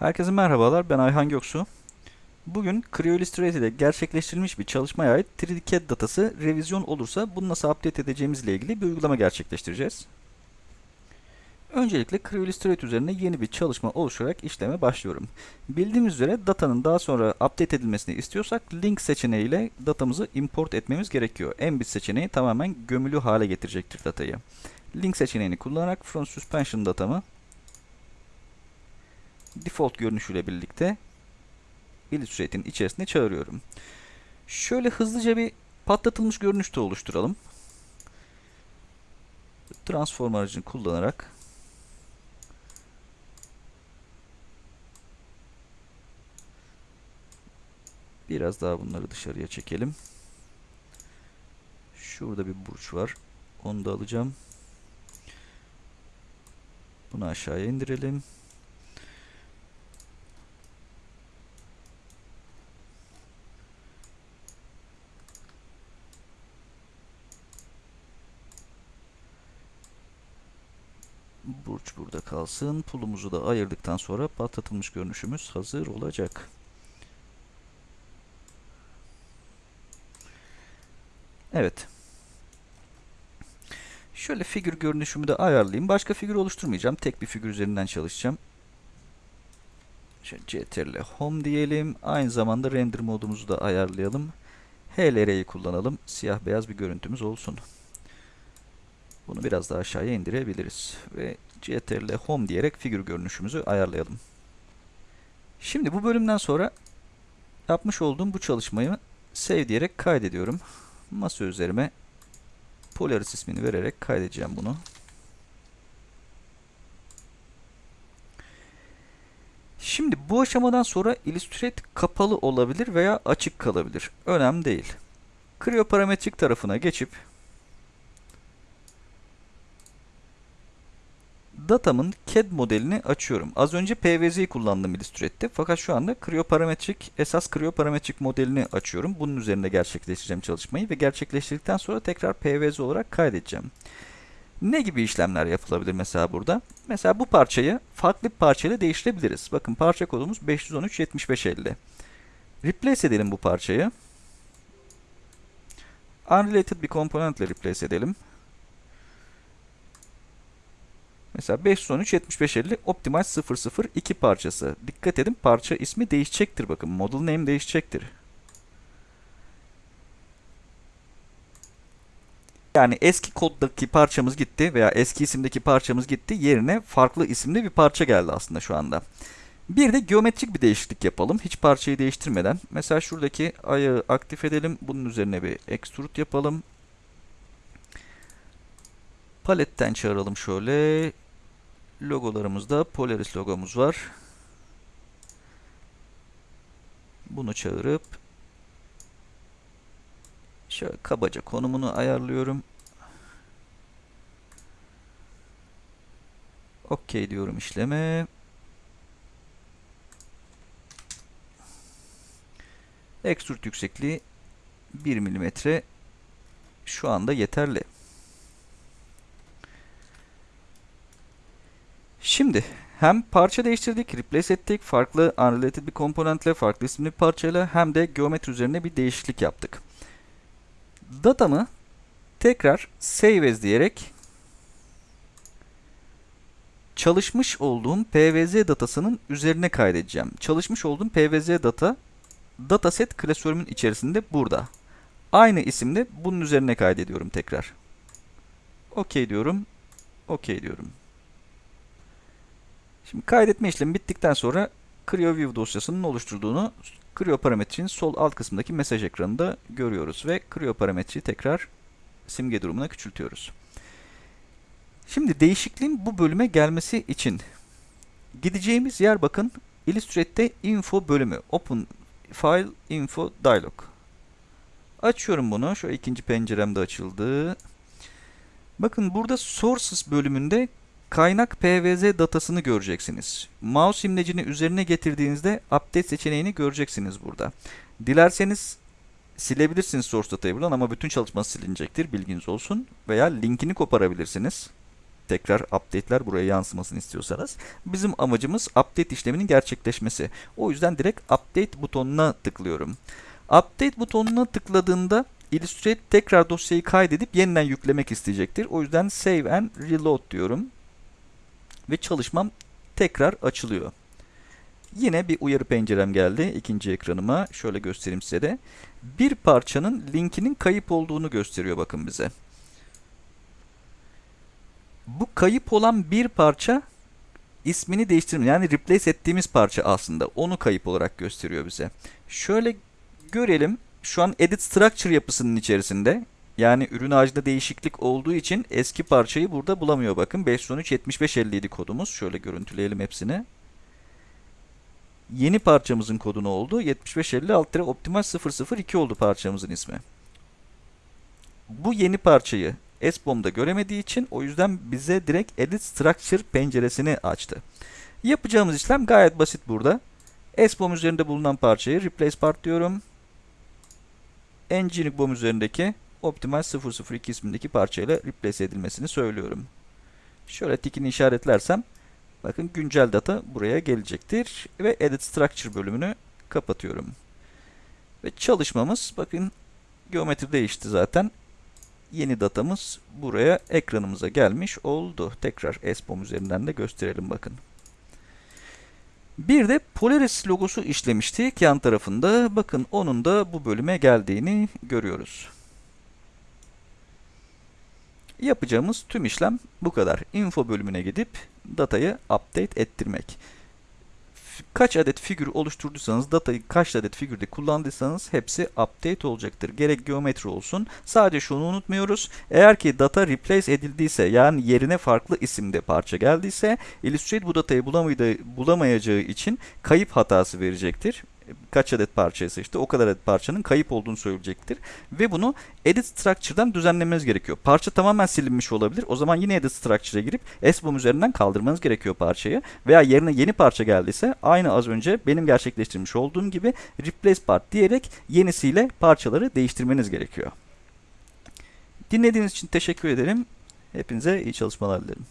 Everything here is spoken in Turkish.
Herkese merhabalar, ben Ayhan Göksu. Bugün Creo Illustrator'da gerçekleştirilmiş bir çalışmaya ait 3D CAD datası revizyon olursa bunu nasıl update edeceğimizle ilgili bir uygulama gerçekleştireceğiz. Öncelikle Creo Illustrator üzerine yeni bir çalışma oluşturarak işleme başlıyorum. Bildiğimiz üzere datanın daha sonra update edilmesini istiyorsak link seçeneğiyle datamızı import etmemiz gerekiyor. Embed seçeneği tamamen gömülü hale getirecektir datayı. Link seçeneğini kullanarak From Suspension datamı default görünüşüyle birlikte Illustrator'ın içerisine çağırıyorum. Şöyle hızlıca bir patlatılmış görünüş de oluşturalım. Transform aracını kullanarak biraz daha bunları dışarıya çekelim. Şurada bir burç var. Onu da alacağım. Bunu aşağıya indirelim. Burç burada kalsın. Pulumuzu da ayırdıktan sonra patlatılmış görünüşümüz hazır olacak. Evet. Şöyle figür görünüşümü de ayarlayayım. Başka figür oluşturmayacağım. Tek bir figür üzerinden çalışacağım. Şöyle CTRL Home diyelim. Aynı zamanda render modumuzu da ayarlayalım. HLR'yi kullanalım. Siyah beyaz bir görüntümüz olsun. Bunu biraz daha aşağıya indirebiliriz. Ve CTRL Home diyerek figür görünüşümüzü ayarlayalım. Şimdi bu bölümden sonra yapmış olduğum bu çalışmayı save diyerek kaydediyorum. Masa üzerime Polaris ismini vererek kaydedeceğim bunu. Şimdi bu aşamadan sonra Illustrator kapalı olabilir veya açık kalabilir. Önemli değil. Creo parametrik tarafına geçip datamın CAD modelini açıyorum. Az önce PVZ'yi kullandım Illustrator'te fakat şu anda Creo parametrik esas Creo parametrik modelini açıyorum. Bunun üzerinde gerçekleştireceğim çalışmayı ve gerçekleştirdikten sonra tekrar PVZ olarak kaydedeceğim. Ne gibi işlemler yapılabilir mesela burada? Mesela bu parçayı farklı bir parçayla değiştirebiliriz. Bakın parça kodumuz 513 75 50. Replace edelim bu parçayı. Unrelated bir komponentle replace edelim. Mesela 513 75 50 Optimize 002 parçası. Dikkat edin parça ismi değişecektir bakın. Model name değişecektir. Yani eski koddaki parçamız gitti veya eski isimdeki parçamız gitti. Yerine farklı isimli bir parça geldi aslında şu anda. Bir de geometrik bir değişiklik yapalım. Hiç parçayı değiştirmeden. Mesela şuradaki ayağı aktif edelim. Bunun üzerine bir extrude yapalım. Paletten çağıralım şöyle. Logolarımızda Polaris logomuz var. Bunu çağırıp şöyle kabaca konumunu ayarlıyorum. OK diyorum işleme. Extrude yüksekliği 1 mm şu anda yeterli. Şimdi hem parça değiştirdik, replace ettik, farklı unrelated bir komponentle, farklı isimli bir parçayla hem de geometri üzerine bir değişiklik yaptık. Datamı tekrar save as diyerek çalışmış olduğum PVZ datasının üzerine kaydedeceğim. Çalışmış olduğum PVZ data dataset klasörümün içerisinde burada. Aynı isimde bunun üzerine kaydediyorum tekrar. OK diyorum. OK diyorum. Şimdi kaydetme işlemi bittikten sonra CreoView dosyasının oluşturduğunu Creo parametrenin sol alt kısmındaki mesaj ekranında görüyoruz ve Creo parametreyi tekrar simge durumuna küçültüyoruz. Şimdi değişikliğin bu bölüme gelmesi için gideceğimiz yer bakın Illustrate'de info bölümü. Open File Info Dialog. Açıyorum bunu. Şu ikinci penceremde açıldı. Bakın burada Sources bölümünde kaynak PVZ datasını göreceksiniz. Mouse imlecini üzerine getirdiğinizde Update seçeneğini göreceksiniz burada. Dilerseniz silebilirsiniz source datayı buradan ama bütün çalışması silinecektir. Bilginiz olsun. Veya linkini koparabilirsiniz. tekrar update'ler buraya yansımasını istiyorsanız. Bizim amacımız update işleminin gerçekleşmesi. O yüzden direkt update butonuna tıklıyorum. Update butonuna tıkladığında Illustrator tekrar dosyayı kaydedip yeniden yüklemek isteyecektir. O yüzden save and reload diyorum. Ve çalışmam tekrar açılıyor. Yine bir uyarı pencerem geldi ikinci ekranıma. Şöyle göstereyim size de. Bir parçanın linkinin kayıp olduğunu gösteriyor bakın bize. Bu kayıp olan bir parça ismini değiştirme yani replace ettiğimiz parça aslında. Onu kayıp olarak gösteriyor bize. Şöyle görelim. Şu an edit structure yapısının içerisinde yani ürün ağacında değişiklik olduğu için eski parçayı burada bulamıyor bakın. 513 75 57 kodumuz. Şöyle görüntüleyelim hepsini. Yeni parçamızın kodu ne oldu? 7556 optimal 002 oldu parçamızın ismi. Bu yeni parçayı SBOM'da göremediği için o yüzden bize direkt Edit Structure penceresini açtı. Yapacağımız işlem gayet basit burada. SBOM üzerinde bulunan parçayı Replace Part diyorum. Engineering BOM üzerindeki Optimal 002 ismindeki parçayla replace edilmesini söylüyorum. Şöyle tikini işaretlersem bakın güncel data buraya gelecektir ve Edit Structure bölümünü kapatıyorum. Ve çalışmamız bakın geometri değişti zaten. Yeni datamız buraya ekranımıza gelmiş oldu. Tekrar SBOM üzerinden de gösterelim bakın. Bir de Polaris logosu işlemiştik yan tarafında. Bakın onun da bu bölüme geldiğini görüyoruz. Yapacağımız tüm işlem bu kadar. Info bölümüne gidip datayı update ettirmek. Kaç adet figür oluşturduysanız, datayı kaç adet figürde kullandıysanız hepsi update olacaktır. Gerek geometri olsun. Sadece şunu unutmuyoruz. Eğer ki data replace edildiyse yani yerine farklı isimde parça geldiyse Illustrator bu datayı bulamayacağı için kayıp hatası verecektir kaç adet parçayı seçti o kadar adet parçanın kayıp olduğunu söyleyecektir. Ve bunu edit structure'dan düzenlemeniz gerekiyor. Parça tamamen silinmiş olabilir. O zaman yine edit structure'a girip SBOM üzerinden kaldırmanız gerekiyor parçayı. Veya yerine yeni parça geldiyse aynı az önce benim gerçekleştirmiş olduğum gibi replace part diyerek yenisiyle parçaları değiştirmeniz gerekiyor. Dinlediğiniz için teşekkür ederim. Hepinize iyi çalışmalar dilerim.